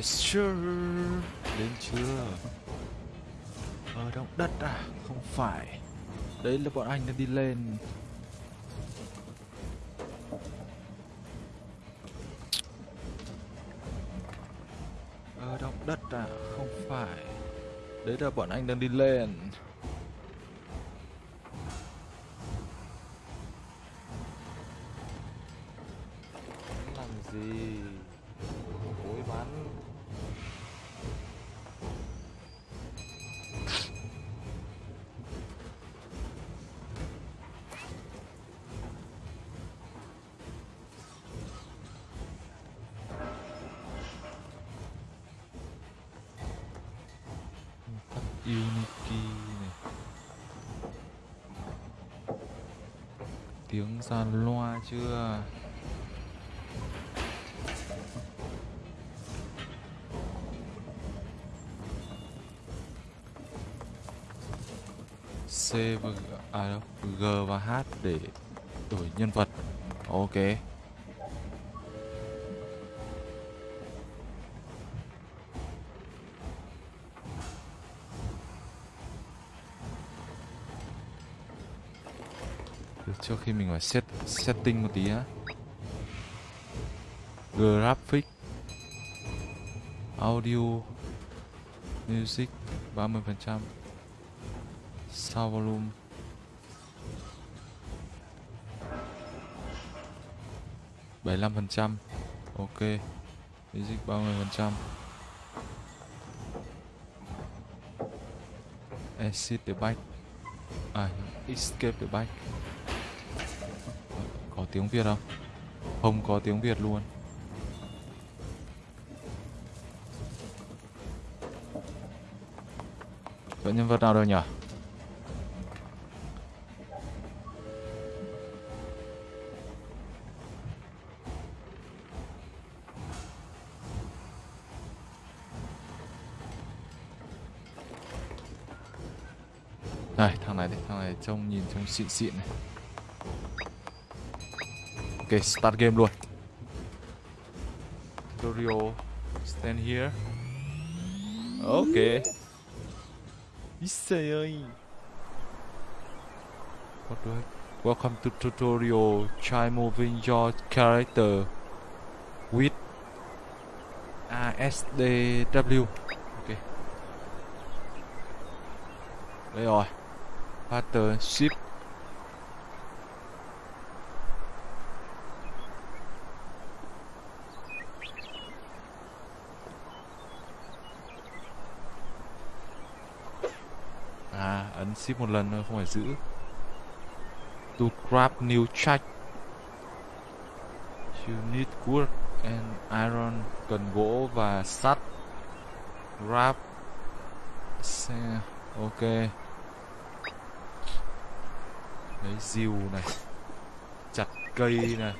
Yes sir Đến chưa? Ở động đất à? Không phải. Đấy là bọn anh đang đi lên. Ở động đất à? Không phải. Đấy là bọn anh đang đi lên. Sàn loa chưa? C và G, à đâu, G và H để đổi nhân vật. Ok. Trước khi mình phải set, setting một tí á. Graphic, Audio, Music 30% Sound volume. bảy mươi phần trăm. Ok. Music ba mươi phần trăm. Exit the bike. À escape the bike tiếng việt không không có tiếng việt luôn Vậy nhân vật nào đâu nhỉ? Đây, thằng này đây, thằng này trông nhìn trông xịn xịn này. Ok, start game luôn. Tutorial, stand here. Ok. Isay ơi. What do I... Welcome to tutorial. Try moving your character with ASDW. Ok. Đây rồi. Pattern shift. Ship một lần thôi, không phải giữ. To grab new check. You need wood and iron, cần gỗ và sắt. Grab. Xe. Ok. Lấy diều này. Chặt cây này.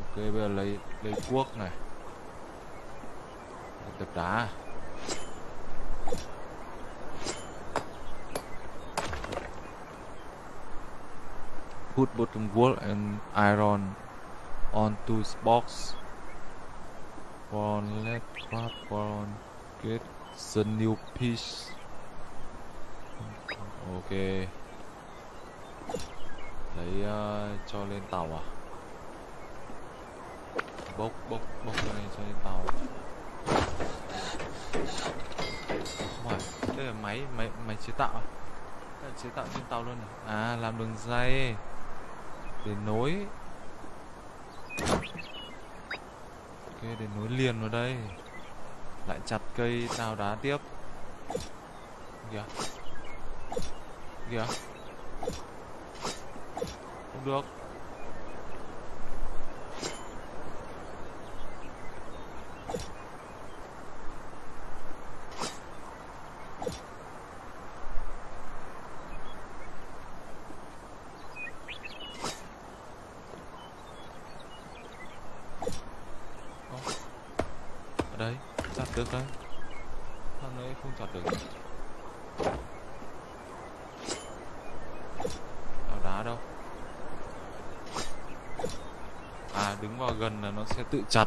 Ok bây giờ lấy lấy cuốc này. Được đá. Put bottom wall and iron onto box. One left craft one get the new piece. Ok. Lấy uh, cho lên tàu à? Bốc bốc bốc cho lên cho lên tàu. Không phải, đây là máy máy máy chế tạo à? Đây là chế tạo trên tàu luôn này. À làm đường dây để nối. Ok để nối liền vào đây. Lại chặt cây đào đá tiếp. Kìa. Kìa. Không được ở đây chặt được đấy thằng đấy không chặt được đào đá đâu đứng vào gần là nó sẽ tự chặt.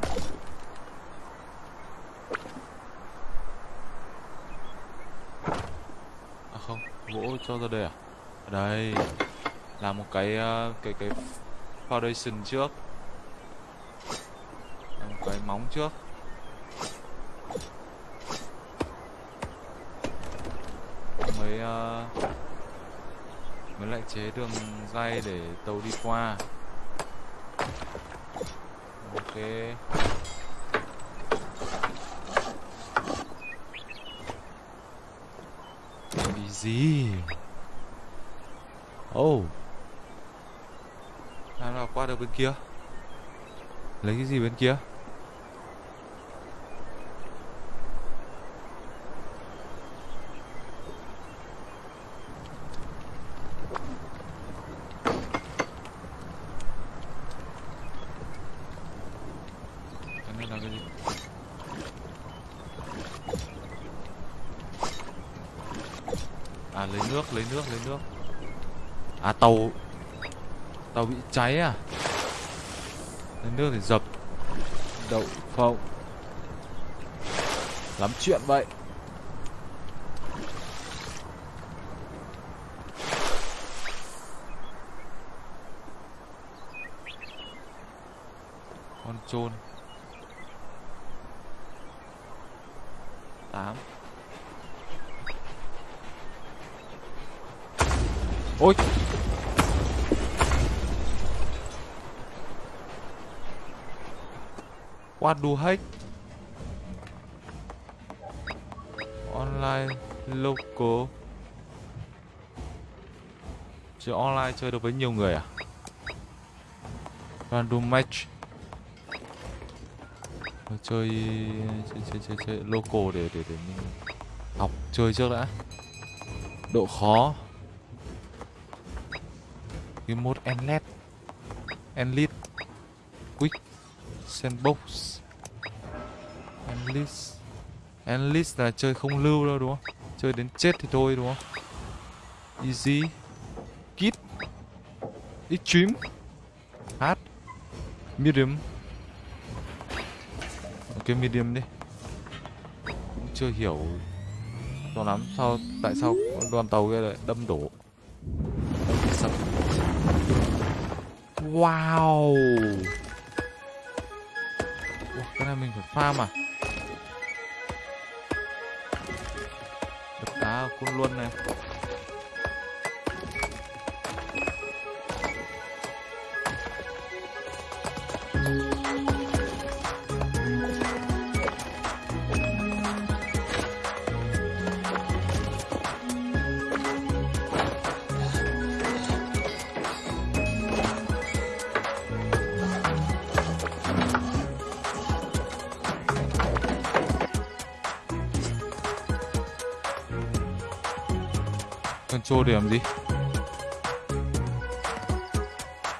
À không gỗ cho ra đây à? Ở đây làm một cái ờ, cái cái foundation trước. Làm một cái móng trước. Mới uh, mới lại chế đường dây để tàu đi qua ok. Bị gì? Oh làm nào qua được bên kia? Lấy cái gì bên kia cái này là cái gì à lấy nước lấy nước lấy nước à tàu. Tàu bị cháy à? Lấy nước để dập. Đậu phộng. Lắm chuyện vậy. Con trôn tám. Ôi What do hết Online local. Chơi online chơi được với nhiều người à? Random match. Chơi chơi chơi chơi, chơi local để để để mình học chơi trước đã. Độ khó. Cái mode endless endless quick. Sandbox endless. Endless là chơi không lưu đâu đúng không? Chơi đến chết thì thôi đúng không? Easy. Kit. Extreme hard medium. Ok medium đi. Cũng chưa hiểu cho lắm sao tại sao đoàn tàu kia lại đâm đổ. Sập wow. Ủa, cái này mình phải farm à? Côn luân này. Control để làm gì?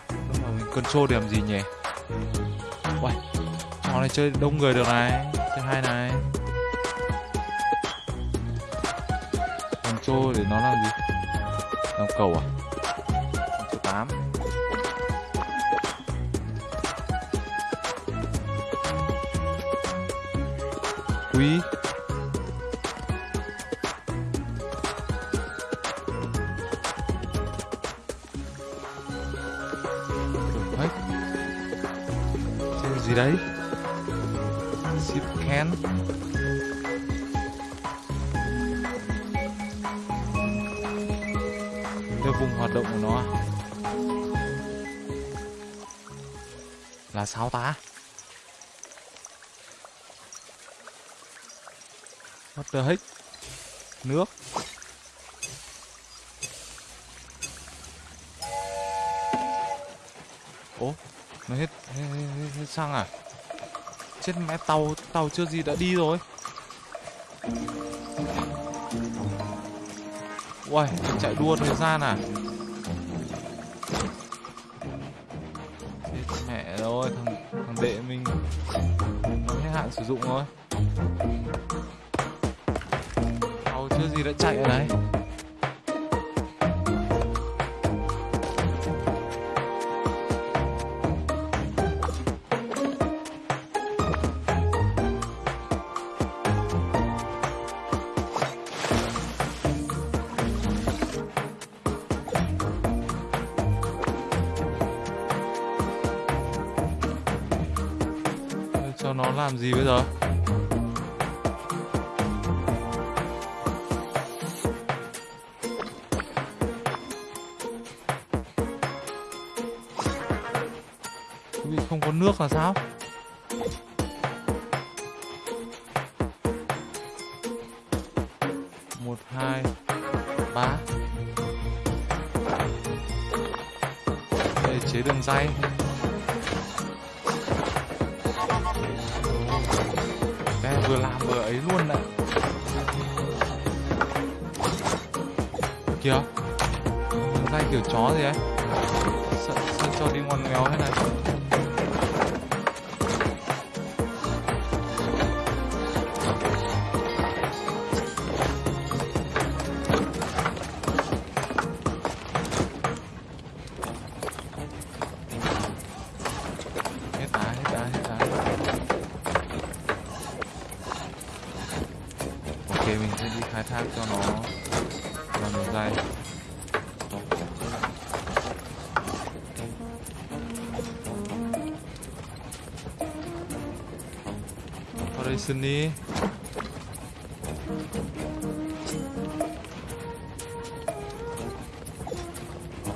Đúng rồi, mình control để làm gì nhỉ? Uầy, trò này chơi đông người được này chơi hai này. Control để nó làm gì? Làm cầu à? Sao ta? What the heck? Nước. Ố, nó hết, hết, hết, hết, hết xăng à? Chết mẹ tàu, tàu chưa gì đã đi rồi. Uầy, chạy đua thời gian à? Để mình hết hạn sử dụng rồi. Tàu chưa gì đã chạy ở đấy. Gì bây giờ? Vì không có nước là sao? Một, hai, ba. Để chế đường dây. Đây, vừa làm vừa ấy luôn đấy. Kìa. Đường dây kiểu chó gì ấy. Sợ, sợ cho đi ngoằn ngoèo thế này. Vào xin đi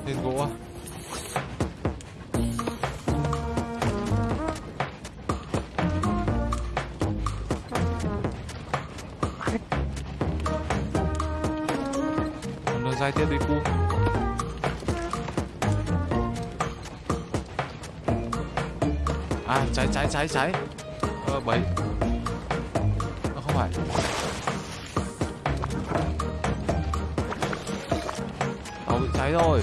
lên gỗ à Còn đường dây tiếp đi cu À cháy cháy cháy cháy. Ờ bấy phải Tàu bị cháy rồi.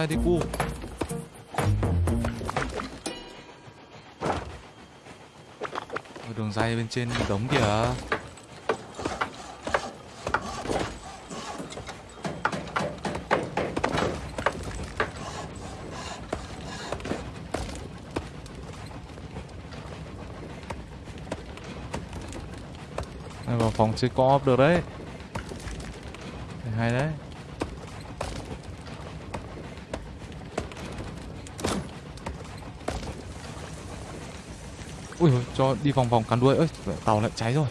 Rồi đi, cu. Đường dây bên trên đống kìa. Này vào phòng chơi co-op được đấy. Hay đấy. Ui, cho đi vòng vòng cắn đuôi ơi, tàu lại cháy rồi.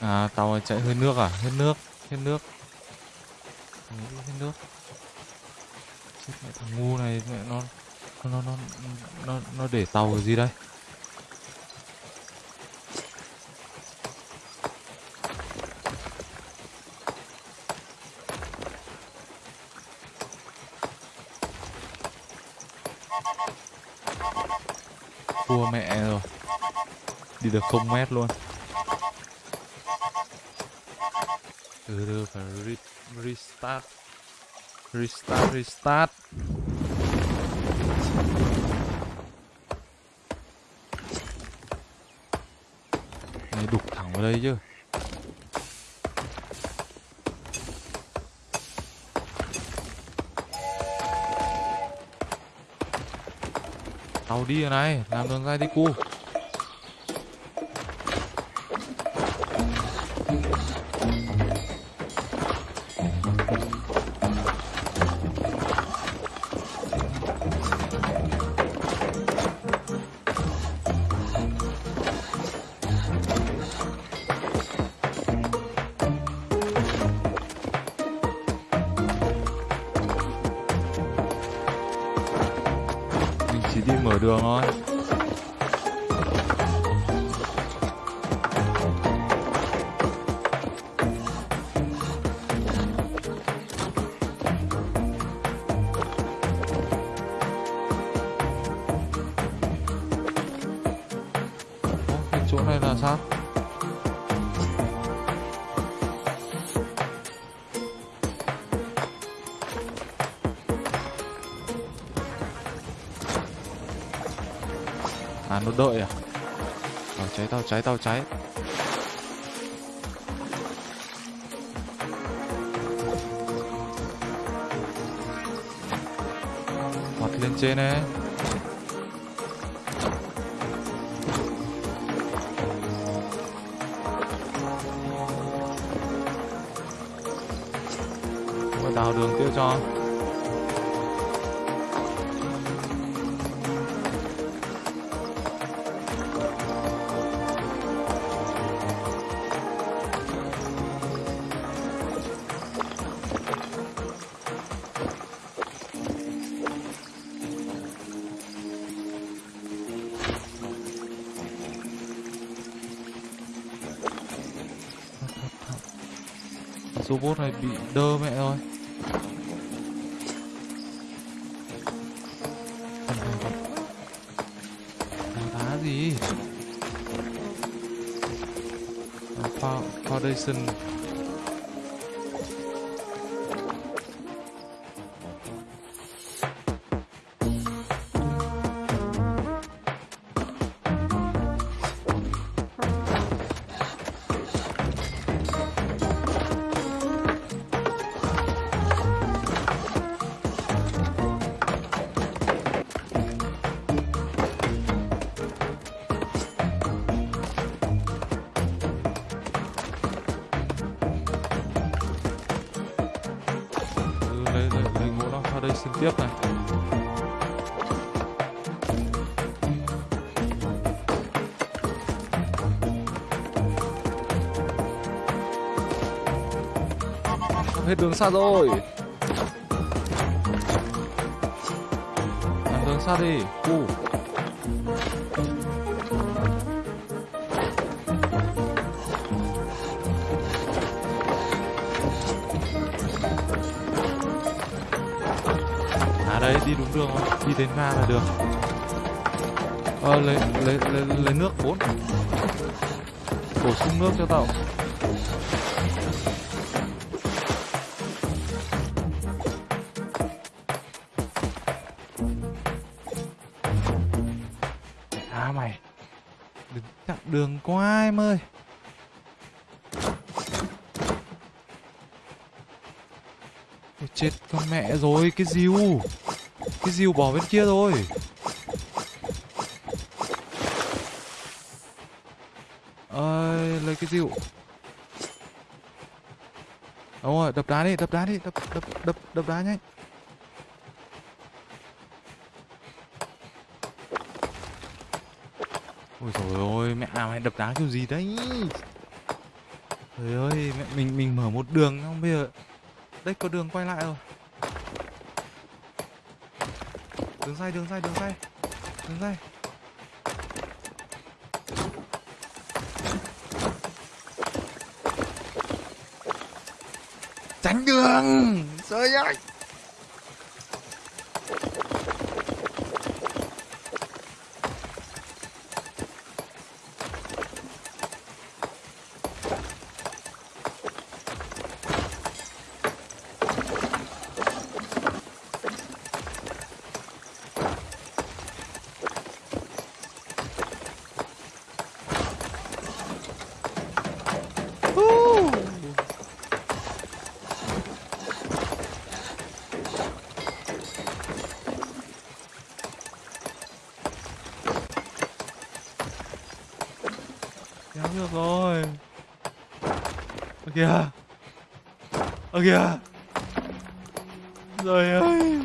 À, tàu chạy hơi nước à? Hết nước, hết nước. Hết nước. Chết mẹ thằng ngu này mẹ nó nó nó nó, nó để tàu cái gì đây? Thua mẹ rồi. Đi được không mét luôn. từ từ, phải re restart. Restart restart. Này, đục thẳng vào đây chứ. Tàu đi rồi này, làm đường ra đi cu. À đợi à? Tao cháy tao cháy tao cháy. Vọt lên trên ấy. Đào đường tiêu cho. Bị đơ mẹ rồi Đá gì? Foundation. Hết đường xa rồi. Làm đường xa đi. U à đây đi đúng đường không? Đi đến ga là được ờ lấy lấy lấy, lấy nước bốn. Bổ sung nước cho tao. Đường qua em ơi? Ôi, Chết con mẹ rồi Cái diu Cái diu bỏ bên kia rồi. Ơi lấy cái diu Đúng rồi đập đá đi đập đá đi đập đập đập đập đá nhanh Ôi trời ơi, mẹ nào mày đập đá kiểu gì đấy? Trời ơi, mẹ mình mình mở một đường không bây giờ đây có đường quay lại rồi. Đường dây, đường dây, đường dây. Đường dây. Tránh đường. Trời ơi. Woo. Kéo được rồi Ơ kìa. Ơ kìa. Trời ơi.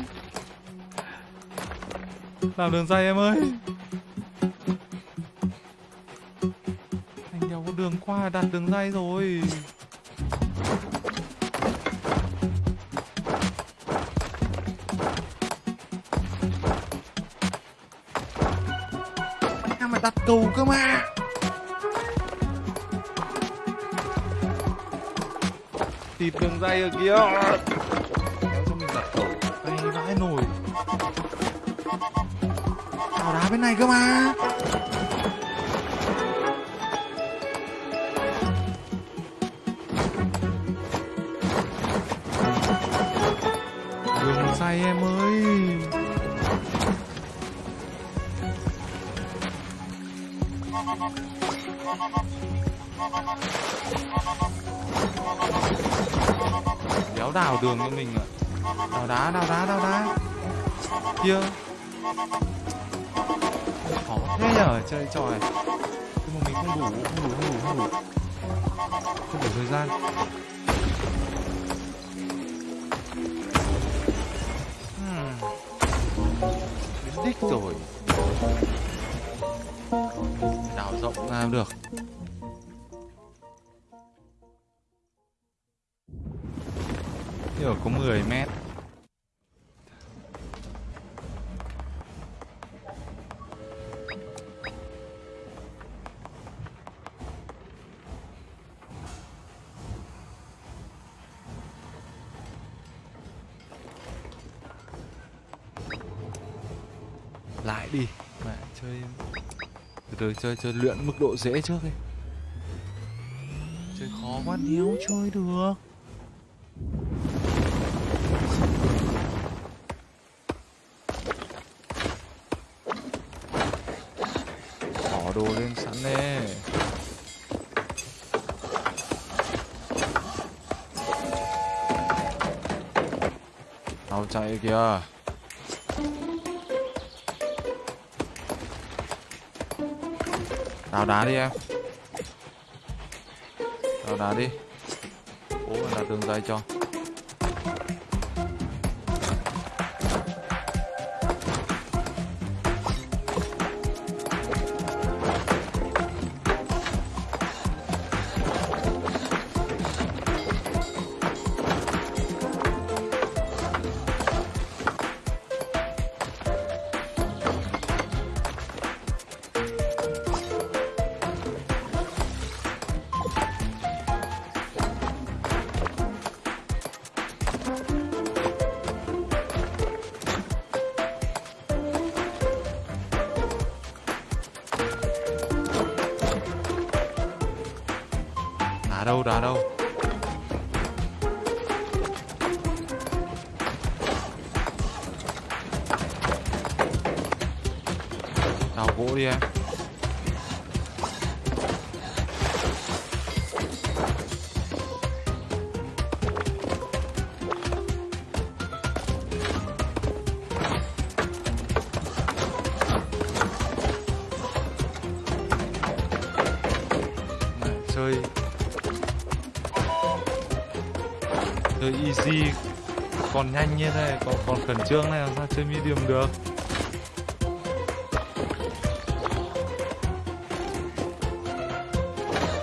Làm đường dây em ơi. Anh đéo có đường qua đặt đường dây rồi. Anh mà đặt cầu cơ mà Tịt đường dây ở kia. Kéo cho mình giải tẩu Đây, vãi nổi Tào đá bên này cơ mà. Đường dây em ơi. Đào đường cho mình ạ. Đào đá, đào đá, đào đá. Kia. Khó thế nhở chơi trò này. Nhưng mà mình không đủ, không đủ, không đủ, không đủ. Không đủ thời gian. Hmm. Đích rồi. Đào rộng ra được. Lại đi. Mà chơi từ từ, chơi chơi luyện mức độ dễ trước đi. Chơi khó quá nếu chơi được. Bỏ đồ lên sẵn nè. Tao chạy kìa. Đào đá đi em. Đào đá đi. Bố là tường đường dây cho. Đá đâu đá đâu. Đào gỗ đi em. Còn nhanh như thế này còn còn khẩn trương này, làm sao chơi medium được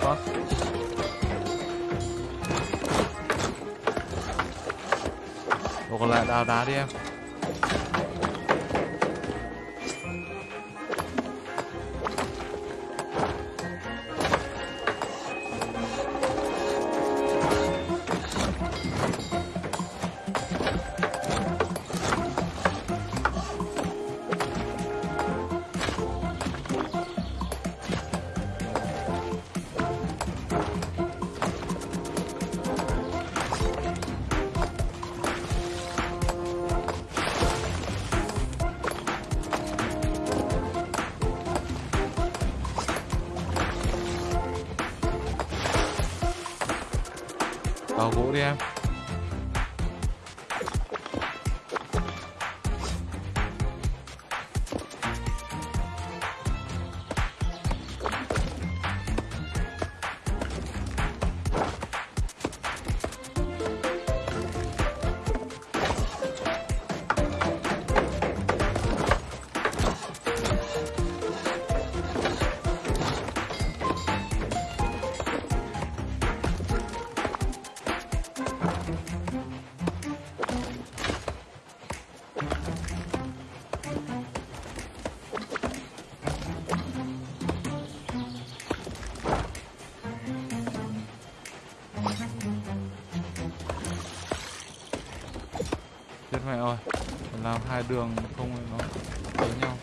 Fuck. Còn lại đào đá đi em hai đường không nó đánh nhau.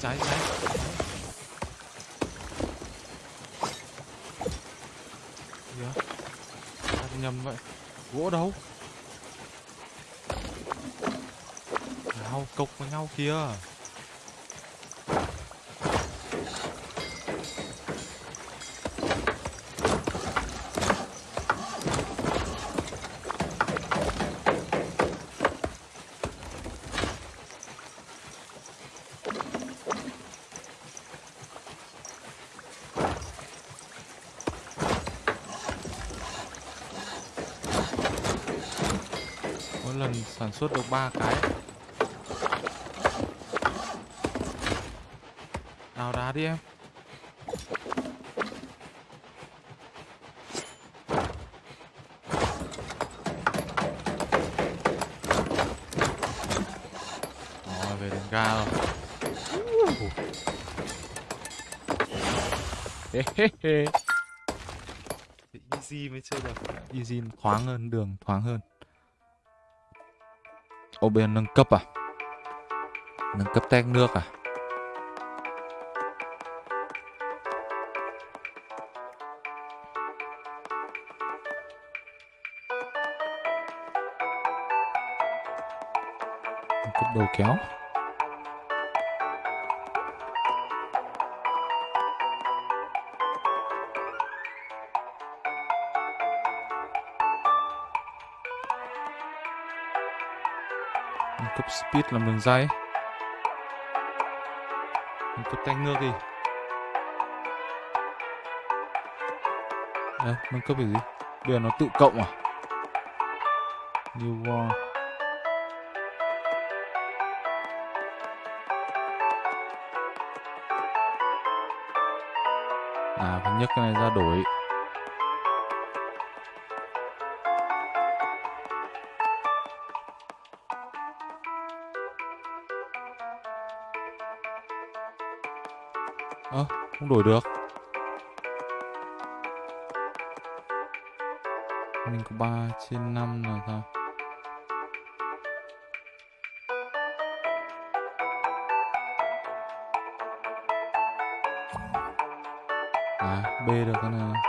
Trái trái gì yeah. nhầm vậy? Gỗ đâu? Cục với nhau kìa. Mỗi lần sản xuất được ba cái đào đá đi em. Rồi, về đến ga rồi. Easy mới chơi được. Easy thoáng hơn, đường thoáng hơn. Ô bên nâng cấp à? Nâng cấp tech nước à? Đầu kéo cấp speed làm đường dây cấp tay ngược đi Đây, nâng cấp cái gì? Bây giờ nó tự cộng à? New War À, phải nhấc cái này ra đổi Ơ, à, không đổi được Mình có 3 trên 5 là sao? À, B được cái này.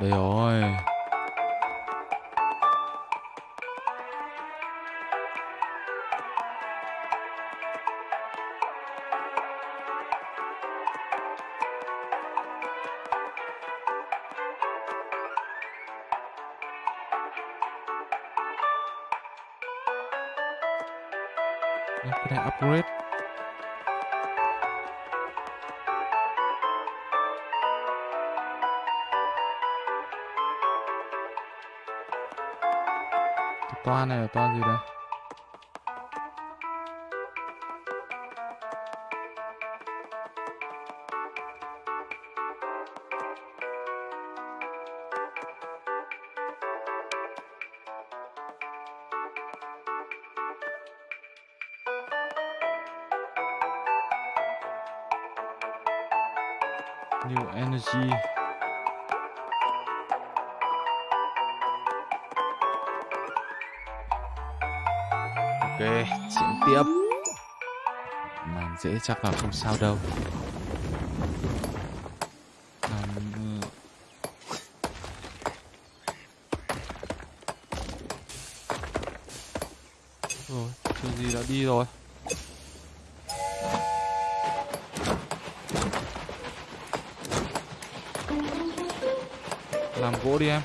Đây rồi. Dễ chắc là không sao đâu. Ừ. Rồi, chuyện gì đã đi rồi? Làm gỗ đi em.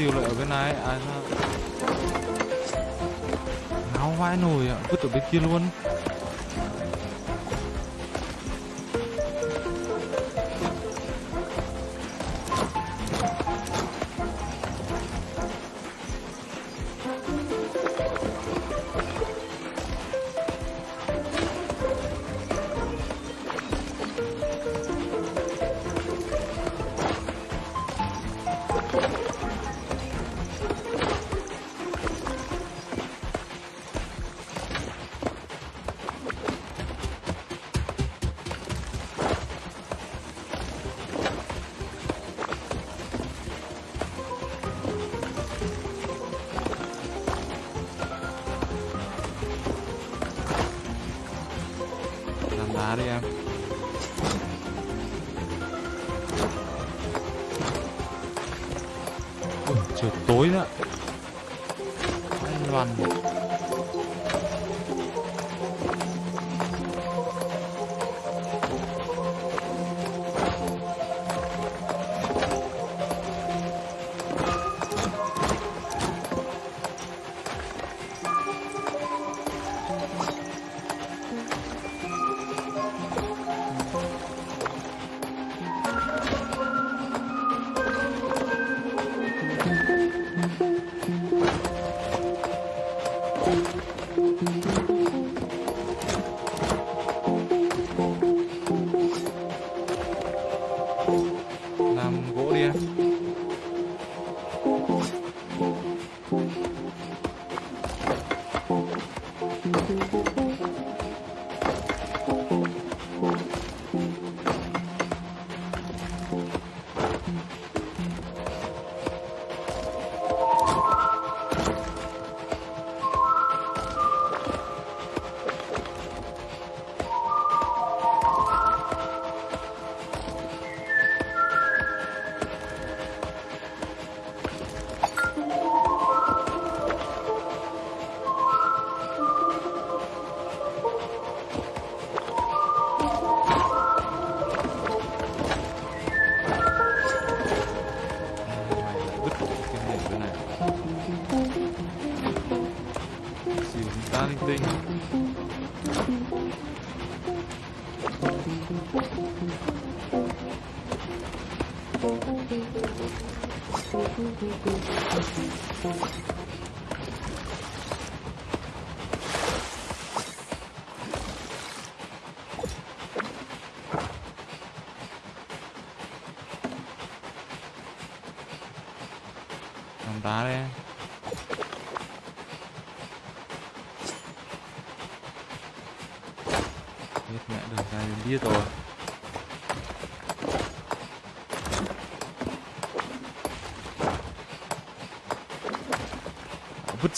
Dìu lại ở bên này. À sao? Ngáo vãi nồi ạ. Vứt ở bên kia luôn.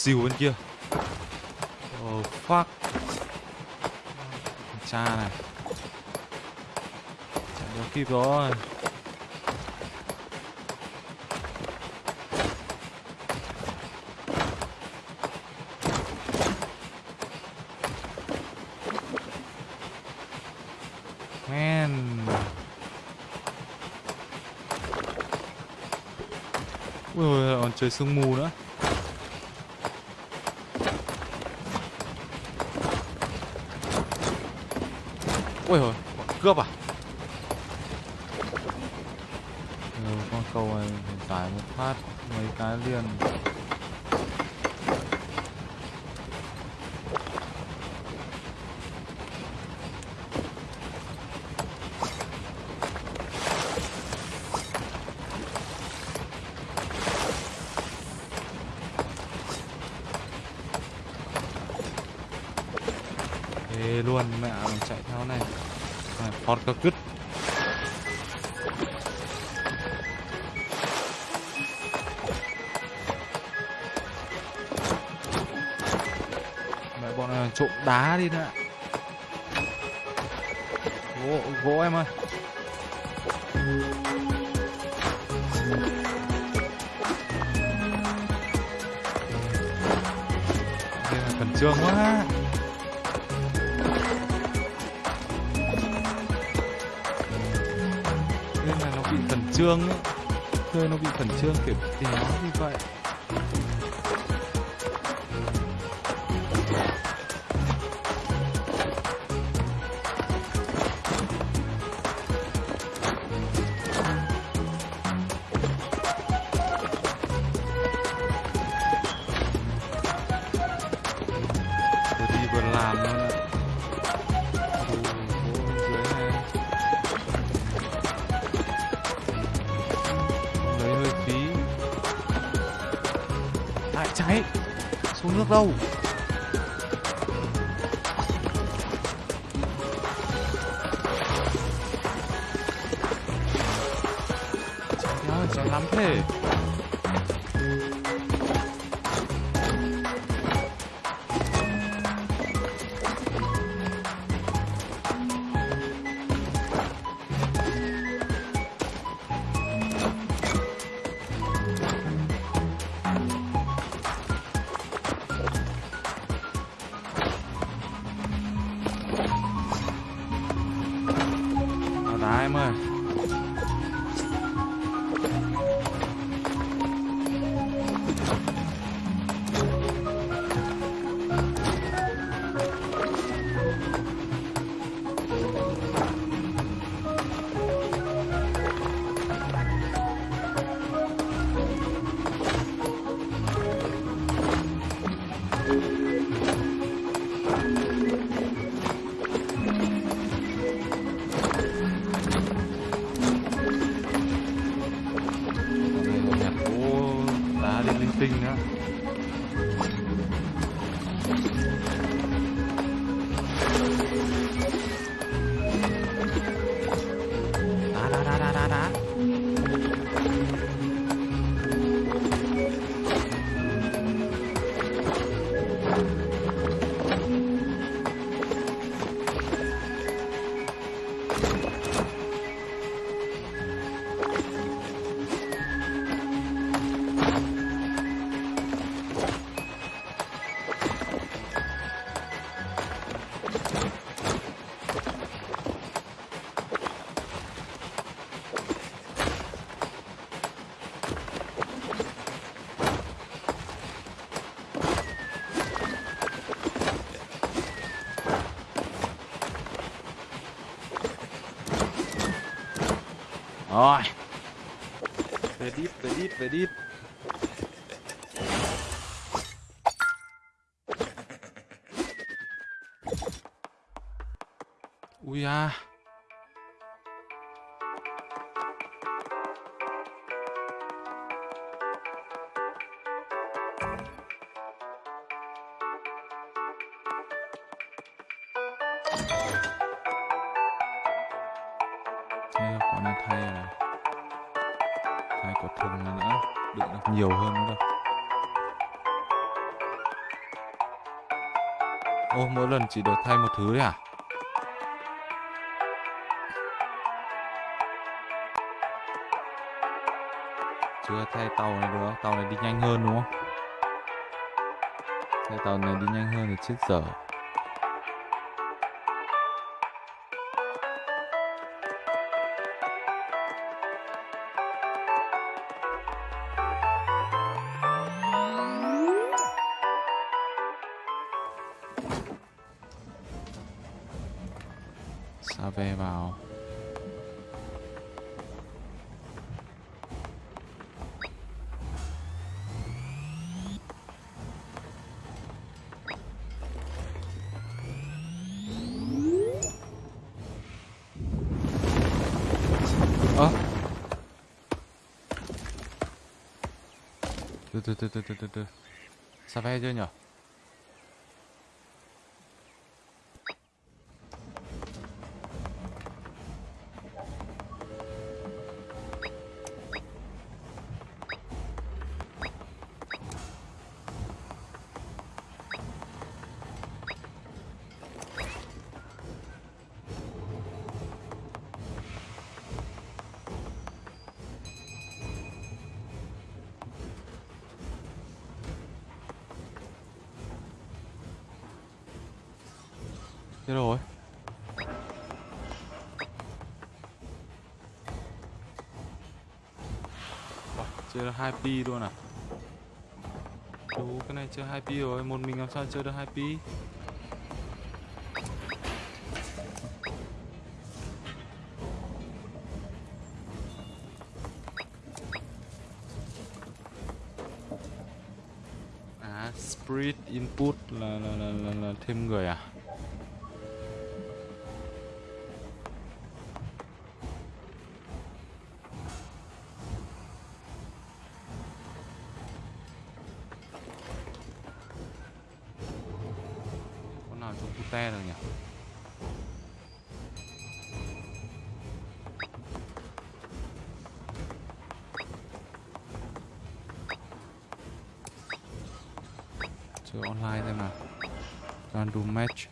Xìu bên kia oh fuck cha này chạy đâu kịp rồi Man. Ui ôi, còn trời sương mù nữa. Ôi hồi cướp à? Ừ, con cầu này tải một phát mấy cái liền. Ê luôn mẹ mình chạy theo này à, Mẹ bọn này trộm đá đi nữa Gỗ, gỗ em ơi. Đây là trương quá. Trương ấy. Chơi nó bị khẩn trương kiểu thì nó như vậy. Đá rồi về đít về lần chỉ được thay một thứ đấy à? Chưa thay tàu này được, tàu này đi nhanh hơn đúng không? Thay tàu này đi nhanh hơn thì chết dở. Xa ve vào. Ơ. Từ từ từ từ từ từ từ. Xa ve chưa nhở? Hai 2 pi luôn à? Đủ cái này chơi 2 pi rồi Một mình làm sao chơi được 2 pi? À Spirit Input là, là, là, là, là thêm người à? Match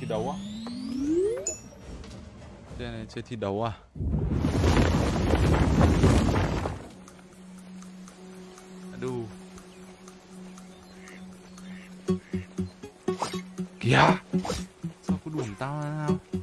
thi đấu á Đây này chơi thi đấu à? Sao có đuổi tao